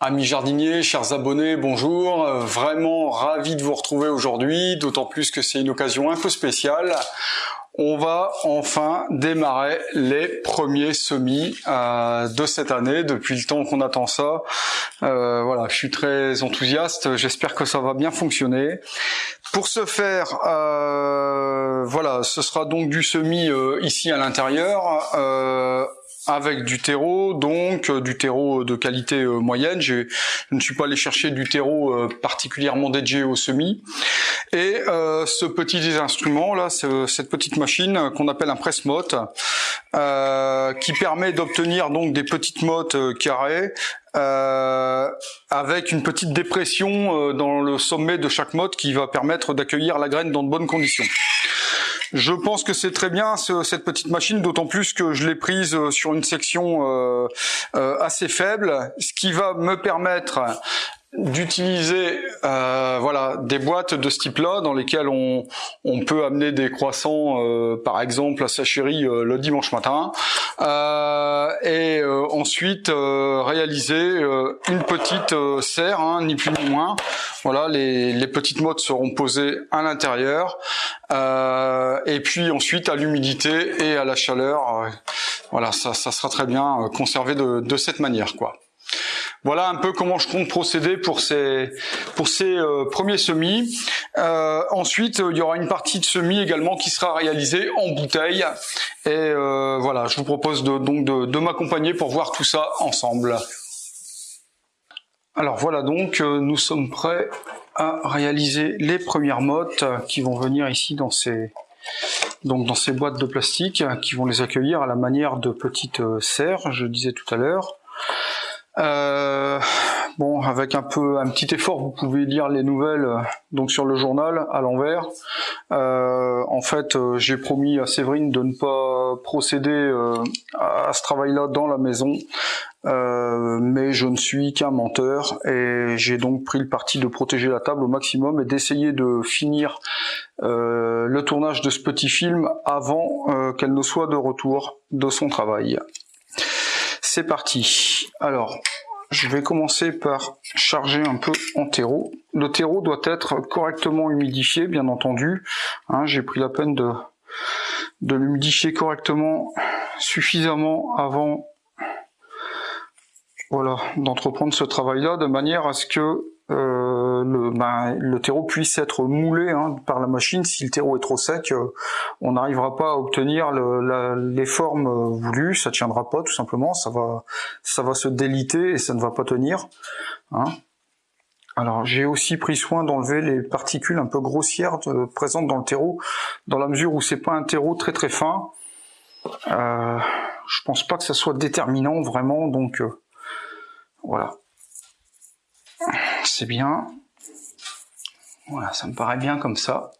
Amis jardiniers, chers abonnés, bonjour. Euh, vraiment ravi de vous retrouver aujourd'hui, d'autant plus que c'est une occasion un peu spéciale. On va enfin démarrer les premiers semis euh, de cette année. Depuis le temps qu'on attend ça, euh, voilà, je suis très enthousiaste. J'espère que ça va bien fonctionner. Pour ce faire, voilà, ce sera donc du semis ici à l'intérieur avec du terreau, donc euh, du terreau de qualité euh, moyenne. Je ne suis pas allé chercher du terreau euh, particulièrement dédié au semis. Et ce petit instrument là, cette petite machine qu'on appelle un presse-motte, qui permet d'obtenir donc des petites mottes carrées avec une petite dépression dans le sommet de chaque motte qui va permettre d'accueillir la graine dans de bonnes conditions. Je pense que c'est très bien cette petite machine, d'autant plus que je l'ai prise euh, sur une section euh, euh, assez faible, ce qui va me permettre d'utiliser euh, voilà des boîtes de ce type-là dans lesquelles on, on peut amener des croissants euh, par exemple à sa chérie euh, le dimanche matin et ensuite réaliser une petite serre hein, ni plus ni moins. Voilà les, les petites mottes seront posées à l'intérieur et puis ensuite à l'humidité et à la chaleur voilà ça, ça sera très bien conservé de, de cette manière quoi voilà un peu comment je compte procéder pour ces pour ces euh, premiers semis. Euh, ensuite, il y aura une partie de semis également qui sera réalisée en bouteille. Et euh, voilà, je vous propose de, donc de, de m'accompagner pour voir tout ça ensemble. Alors voilà donc, nous sommes prêts à réaliser les premières mottes qui vont venir ici dans ces donc dans ces boîtes de plastique qui vont les accueillir à la manière de petites serres, je disais tout à l'heure. Euh, bon, avec un peu un petit effort, vous pouvez lire les nouvelles euh, donc sur le journal à l'envers. Euh, en fait, j'ai promis à Séverine de ne pas procéder à ce travail-là dans la maison, mais je ne suis qu'un menteur et j'ai donc pris le parti de protéger la table au maximum et d'essayer de finir le tournage de ce petit film avant qu'elle ne soit de retour de son travail. C'est parti. Alors, je vais commencer par charger un peu en terreau. Le terreau doit être correctement humidifié, bien entendu. Hein, j'ai pris la peine de, l'humidifier correctement, suffisamment avant voilà, d'entreprendre ce travail-là, de manière à ce que euh, le, ben, le, terreau puisse être moulé hein, par la machine. Si le terreau est trop sec, euh, on n'arrivera pas à obtenir le, les formes euh, voulues, ça tiendra pas tout simplement, ça va, ça va se déliter et ça ne va pas tenir. Hein. Alors j'ai aussi pris soin d'enlever les particules un peu grossières présentes dans le terreau, dans la mesure où c'est pas un terreau très très fin. Euh, je pense pas que ça soit déterminant vraiment, donc voilà c'est bien. Voilà, ça me paraît bien comme ça.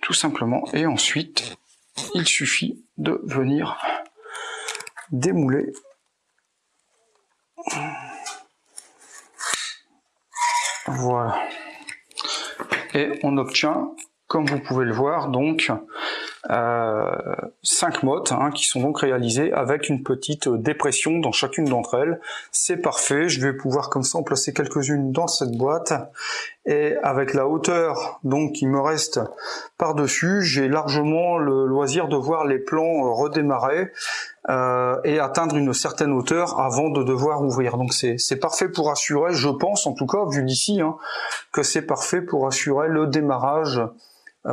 Tout simplement. Et ensuite, il suffit de venir démouler. Voilà. Et on obtient, comme vous pouvez le voir, donc cinq mottes hein, qui sont donc réalisées avec une petite dépression dans chacune d'entre elles. C'est parfait, je vais pouvoir comme ça en placer quelques-unes dans cette boîte et avec la hauteur donc qui me reste par-dessus, j'ai largement le loisir de voir les plants redémarrer euh, et atteindre une certaine hauteur avant de devoir ouvrir. Donc c'est parfait pour assurer, je pense en tout cas vu d'ici, hein, que c'est parfait pour assurer le démarrage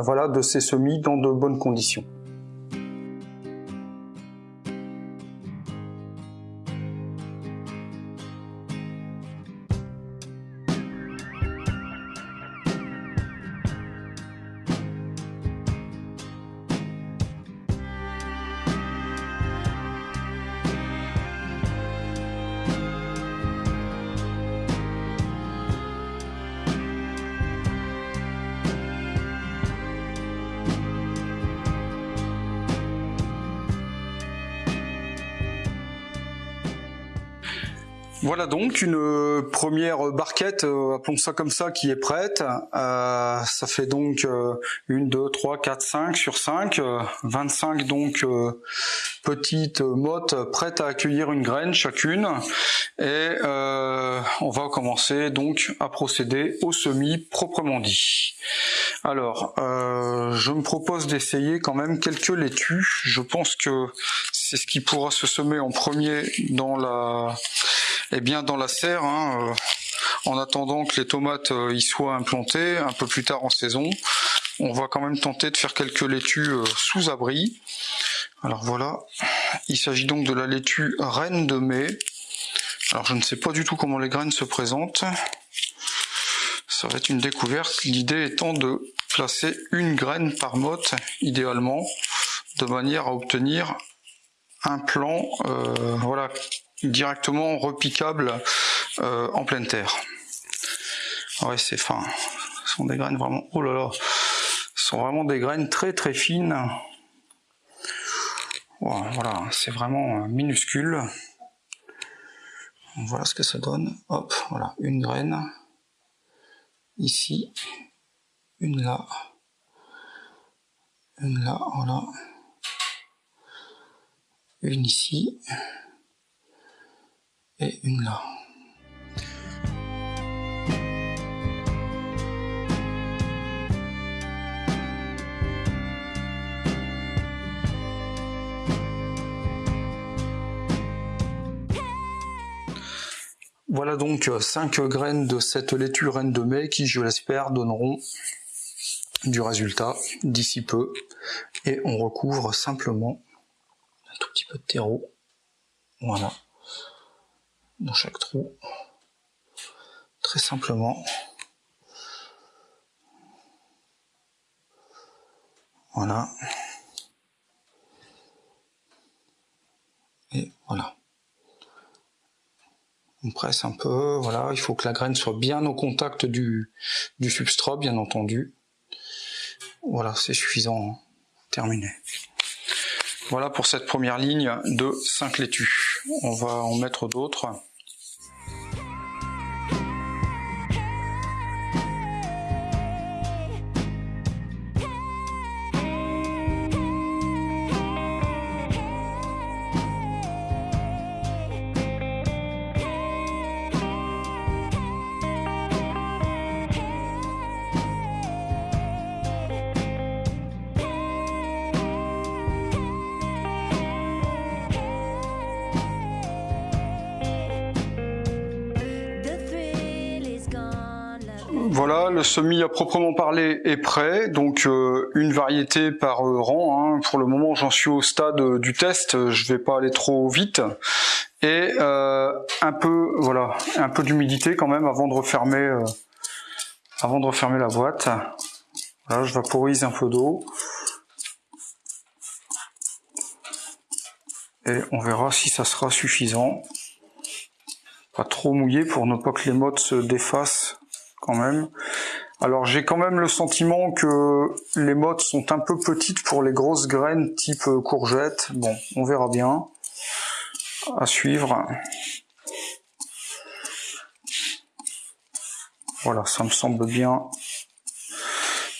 voilà, de ces semis dans de bonnes conditions. Voilà donc une euh, première barquette, euh, appelons ça comme ça, qui est prête. Euh, ça fait donc euh, une, deux, trois, quatre, cinq sur 5, 25 donc petites mottes prêtes à accueillir une graine chacune. Et on va commencer donc à procéder au semis proprement dit. Alors, je me propose d'essayer quand même quelques laitues. Je pense que c'est ce qui pourra se semer en premier dans la eh bien dans la serre, hein, euh, en attendant que les tomates euh, y soient implantées un peu plus tard en saison. On va quand même tenter de faire quelques laitues euh, sous abri. Alors voilà, il s'agit donc de la laitue reine de mai. Alors je ne sais pas du tout comment les graines se présentent. Ça va être une découverte. L'idée étant de placer une graine par motte, idéalement, de manière à obtenir un plan voilà, directement repicable euh, en pleine terre. Ouais, c'est fin. Ce sont des graines vraiment. Oh là là, ce sont vraiment des graines très très fines. Voilà, c'est vraiment euh, minuscule. Voilà ce que ça donne. Hop, voilà, une graine ici, une là, une là, voilà, une ici une là. Voilà donc 5 graines de cette laitue reine de mai qui, je l'espère, donneront du résultat d'ici peu. Et on recouvre simplement un tout petit peu de terreau. Voilà dans chaque trou. Très simplement. Voilà. Et voilà. On presse un peu, voilà, il faut que la graine soit bien au contact du, du substrat, bien entendu. Voilà, c'est suffisant. Terminé. Voilà pour cette première ligne de 5 laitues. On va en mettre d'autres. Le semis à proprement parler est prêt, donc euh, une variété par euh, rang. Hein. Pour le moment, j'en suis au stade euh, du test, je vais pas aller trop vite. Et un peu, voilà, un peu d'humidité quand même avant de refermer, avant de refermer la boîte. Je vaporise un peu d'eau. Et on verra si ça sera suffisant. Pas trop mouillé pour ne pas que les mottes se défassent quand même. Alors j'ai quand même le sentiment que les mottes sont un peu petites pour les grosses graines type courgette. Bon, on verra bien. À suivre. Voilà, ça me semble bien,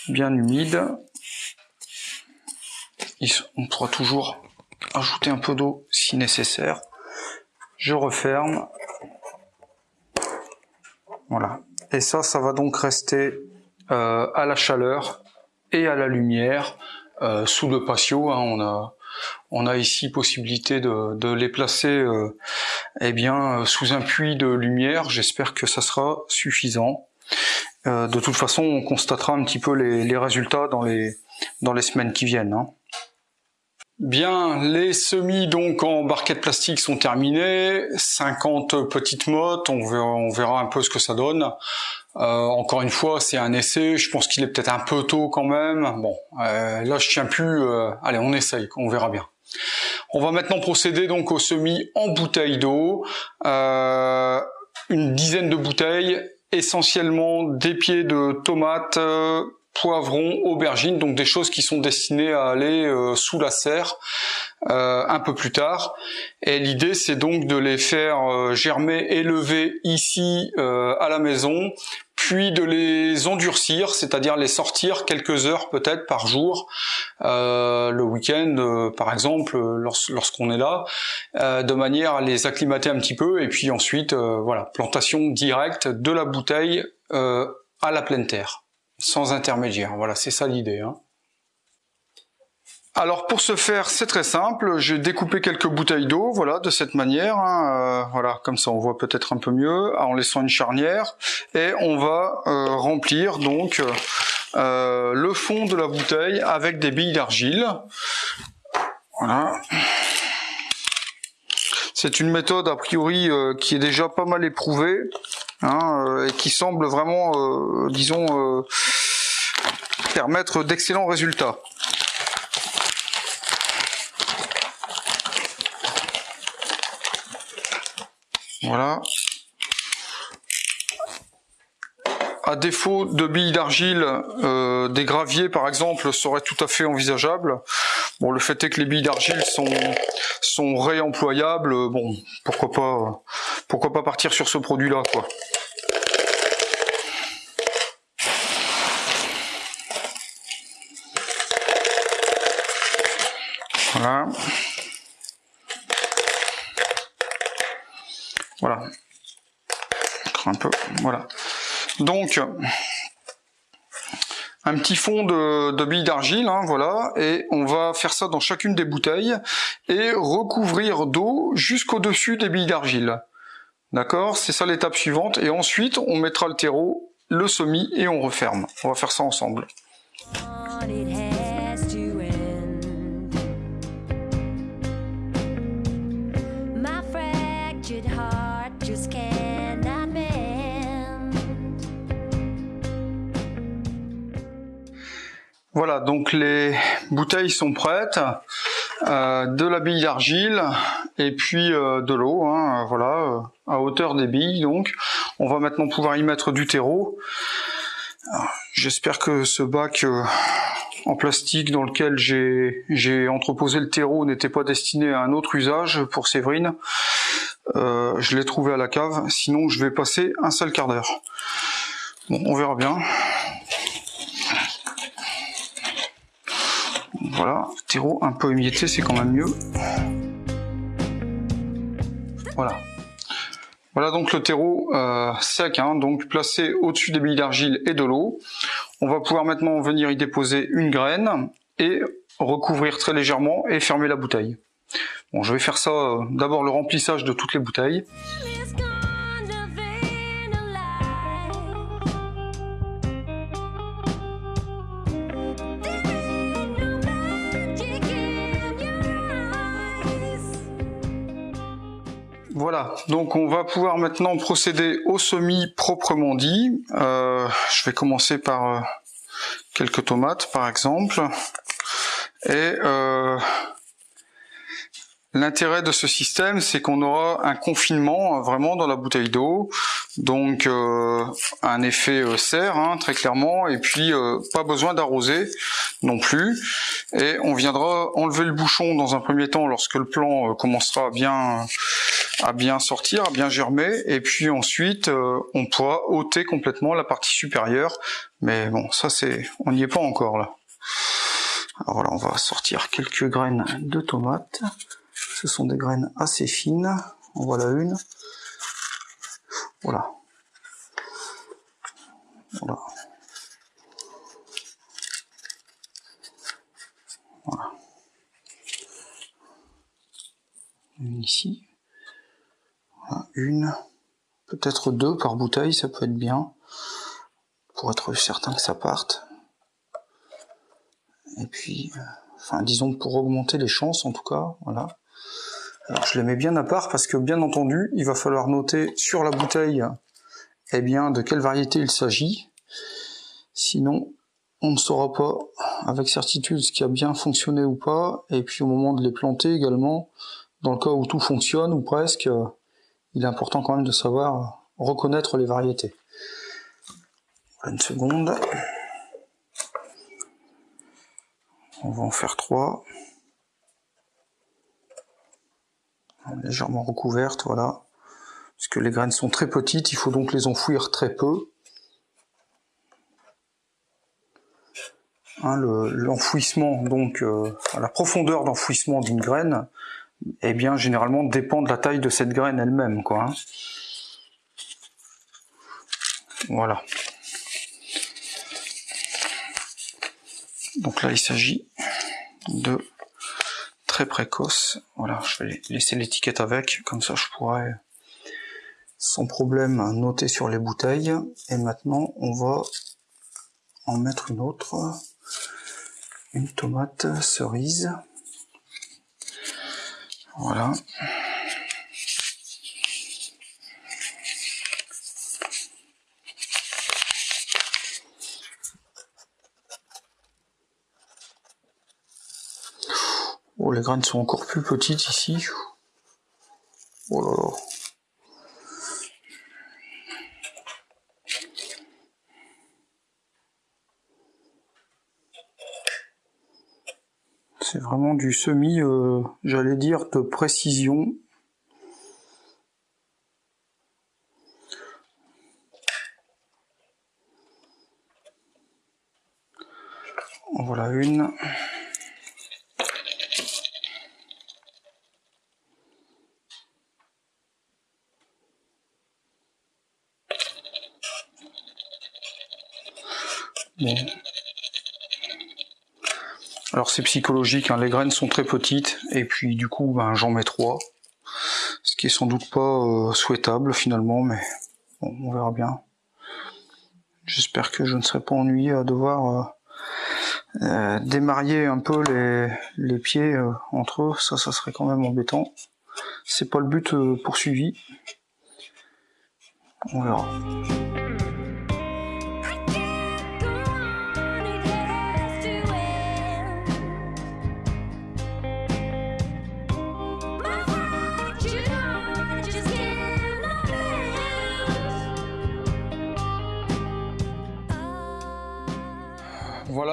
bien humide. On pourra toujours ajouter un peu d'eau si nécessaire. Je referme. Voilà, et ça, ça va donc rester euh, à la chaleur et à la lumière euh, sous le patio. Hein. on a on a ici possibilité de, les placer euh, eh bien sous un puits de lumière. J'espère que ça sera suffisant. de toute façon, on constatera un petit peu les, les résultats dans les dans les semaines qui viennent. Hein. Bien, les semis donc en barquette plastique sont terminés, 50 petites mottes, on verra, on verra un peu ce que ça donne. Euh, encore une fois, c'est un essai, je pense qu'il est peut-être un peu tôt quand même. Bon, euh, là je tiens plus, euh, allez on essaye, on verra bien. On va maintenant procéder donc au semis en bouteille d'eau, une dizaine de bouteilles, essentiellement des pieds de tomates, poivrons, aubergines, donc des choses qui sont destinées à aller euh, sous la serre euh, un peu plus tard. Et l'idée, c'est donc de les faire euh, germer, élever ici à la maison, puis de les endurcir, c'est-à-dire les sortir quelques heures peut-être par jour, le week-end par exemple, lorsqu'on est là, de manière à les acclimater un petit peu, et puis ensuite, voilà, plantation directe de la bouteille à la pleine terre sans intermédiaire. Voilà, c'est ça l'idée. Hein. Alors pour ce faire, c'est très simple. J'ai découpé quelques bouteilles d'eau, voilà, de cette manière. Hein. Euh, voilà, comme ça on voit peut-être un peu mieux, en laissant une charnière. Et on va euh, remplir donc euh, le fond de la bouteille avec des billes d'argile. Voilà. C'est une méthode a priori qui est déjà pas mal éprouvée hein, et qui semble vraiment, disons, permettre d'excellents résultats. Voilà. À défaut de billes d'argile, euh, des graviers par exemple seraient tout à fait envisageables. Bon, le fait est que les billes d'argile sont sont réemployables. Bon, pourquoi pas pourquoi pas partir sur ce produit-là quoi. Voilà. Un peu. Voilà. Donc, un petit fond de, billes d'argile, hein, voilà, et on va faire ça dans chacune des bouteilles et recouvrir d'eau jusqu'au-dessus des billes d'argile. D'accord? C'est ça l'étape suivante. Et ensuite, on mettra le terreau, le semis et on referme. On va faire ça ensemble. Voilà, donc les bouteilles sont prêtes, euh, de la bille d'argile et puis euh, de l'eau, hein, voilà, euh, à hauteur des billes. Donc, on va maintenant pouvoir y mettre du terreau. J'espère que ce bac en plastique dans lequel j'ai entreposé le terreau n'était pas destiné à un autre usage pour Séverine. je l'ai trouvé à la cave, sinon je vais passer un seul quart d'heure. Bon, on verra bien. Voilà, terreau un peu émietté, c'est quand même mieux. Voilà. Voilà donc le terreau sec, hein, donc placé au-dessus des billes d'argile et de l'eau. On va pouvoir maintenant venir y déposer une graine et recouvrir très légèrement et fermer la bouteille. Bon, je vais faire ça euh, d'abord le remplissage de toutes les bouteilles. Voilà, donc on va pouvoir maintenant procéder au semis proprement dit. Euh, je vais commencer par euh, quelques tomates par exemple. Et euh, L'intérêt de ce système, c'est qu'on aura un confinement vraiment dans la bouteille d'eau, donc un effet serre hein, très clairement, et puis pas besoin d'arroser non plus. Et on viendra enlever le bouchon dans un premier temps lorsque le plant commencera bien à bien sortir, à bien germer, et puis ensuite on pourra ôter complètement la partie supérieure. Mais bon, ça c'est, on n'y est pas encore là. Alors voilà, on va sortir quelques graines de tomates. Ce sont des graines assez fines. En voilà une. Voilà. Voilà. Voilà. Une ici. Une. Peut-être deux par bouteille, ça peut être bien. Pour être certain que ça parte. Et puis, euh, enfin disons pour augmenter les chances en tout cas, voilà. Alors je les mets bien à part parce que bien entendu, il va falloir noter sur la bouteille eh bien, de quelle variété il s'agit. Sinon, on ne saura pas avec certitude ce qui a bien fonctionné ou pas. Et puis au moment de les planter également, dans le cas où tout fonctionne ou presque, il est important quand même de savoir reconnaître les variétés. Une seconde. On va en faire trois. Légèrement recouvertes, voilà. Parce que les graines sont très petites, il faut donc les enfouir très peu. Hein, l'enfouissement, donc euh, la profondeur d'enfouissement d'une graine, eh bien généralement dépend de la taille de cette graine elle-même, quoi. Hein. Voilà. Donc là, il s'agit de très précoce. Voilà, je vais laisser l'étiquette avec, comme ça je pourrais sans problème noter sur les bouteilles. Et maintenant, on va en mettre une autre, une tomate cerise. Voilà. Oh, les graines sont encore plus petites ici. Oh. C'est vraiment du semi, euh, j'allais dire, de précision. Voilà une. Alors c'est psychologique, hein. les graines sont très petites, et puis du coup ben, j'en mets trois. Ce qui est sans doute pas euh, souhaitable finalement, mais on verra bien. J'espère que je ne serai pas ennuyé à devoir euh, euh, un peu les, les pieds entre eux, ça ça serait quand même embêtant. C'est pas le but poursuivi. On verra.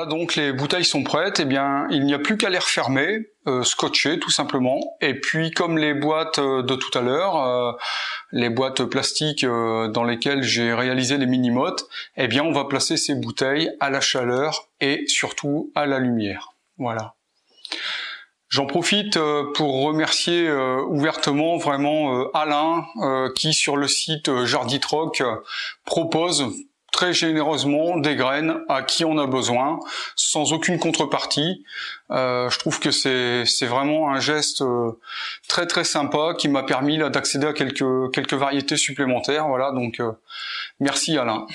Donc les bouteilles sont prêtes. Eh bien, il n'y a plus qu'à les refermer, euh, scotcher tout simplement. Et puis, comme les boîtes euh, de tout à l'heure, euh, les boîtes plastiques dans lesquelles j'ai réalisé les mini-mottes, eh bien, on va placer ces bouteilles à la chaleur et surtout à la lumière. Voilà. J'en profite pour remercier ouvertement vraiment Alain qui sur le site Jarditroc propose très généreusement des graines à qui on a besoin, sans aucune contrepartie. Euh, je trouve que c'est vraiment un geste euh, très très sympa qui m'a permis d'accéder à quelques quelques variétés supplémentaires. Voilà, donc euh, merci Alain.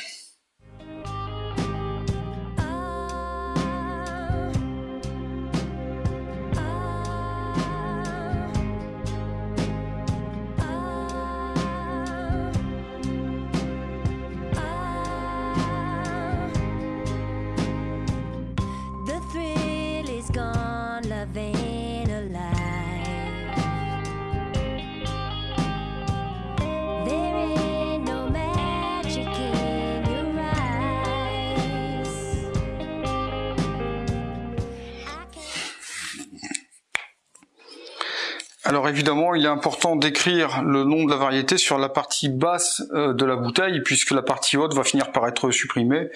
Alors évidemment, il est important d'écrire le nom de la variété sur la partie basse euh, de la bouteille, puisque la partie haute va finir par être supprimée.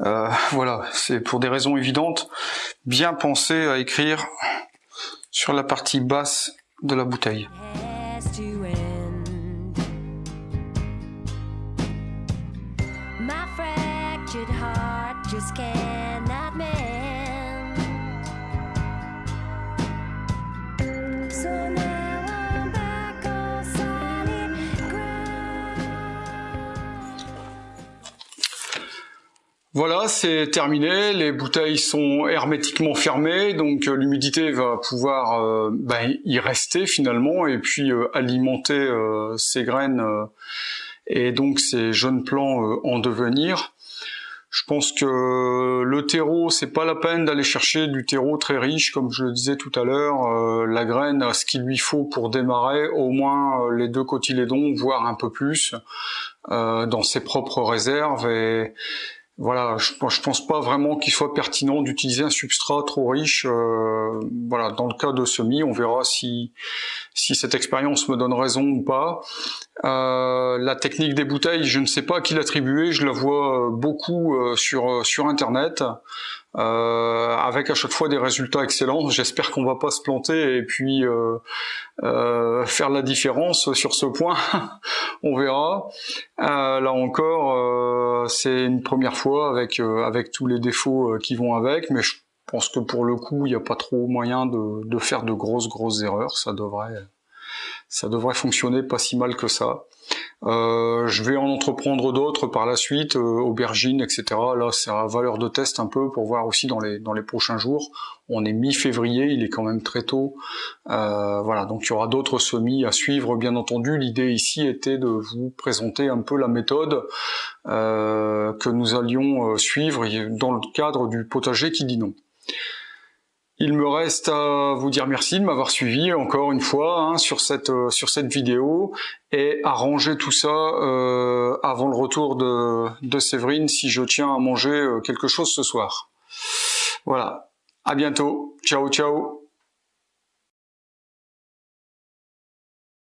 Euh, voilà, c'est pour des raisons évidentes. Bien penser à écrire sur la partie basse de la bouteille. Voilà, c'est terminé. Les bouteilles sont hermétiquement fermées, donc euh, l'humidité va pouvoir euh, ben, y rester finalement et puis euh, alimenter ces graines et donc ces jeunes plants en devenir. Je pense que le terreau, c'est pas la peine d'aller chercher du terreau très riche, comme je le disais tout à l'heure. la graine a ce qu'il lui faut pour démarrer, au moins les deux cotylédons, voire un peu plus, dans ses propres réserves. Et, voilà, je, pense pas vraiment qu'il soit pertinent d'utiliser un substrat trop riche. Euh, voilà, dans le cas de semis, on verra si si cette expérience me donne raison ou pas. Euh, la technique des bouteilles, je ne sais pas à qui l'attribuer. Je la vois beaucoup euh, sur sur internet. Euh, avec à chaque fois des résultats excellents. J'espère qu'on va pas se planter et puis euh, euh, faire la différence sur ce point. On verra. là encore, c'est une première fois avec avec tous les défauts qui vont avec, mais je pense que pour le coup, il n'y a pas trop moyen de, de faire de grosses grosses erreurs. Ça devrait ça devrait fonctionner pas si mal que ça. Euh, je vais en entreprendre d'autres par la suite, euh, aubergines, etc. Là, c'est à valeur de test un peu pour voir aussi dans les dans les prochains jours. On est mi-février, il est quand même très tôt. Euh, voilà, donc il y aura d'autres semis à suivre, bien entendu. L'idée ici était de vous présenter un peu la méthode que nous allions suivre dans le cadre du potager qui dit non. Il me reste à vous dire merci de m'avoir suivi encore une fois hein, sur cette euh, sur cette vidéo et à ranger tout ça euh, avant le retour de, de Séverine si je tiens à manger euh, quelque chose ce soir. Voilà. À bientôt. Ciao ciao.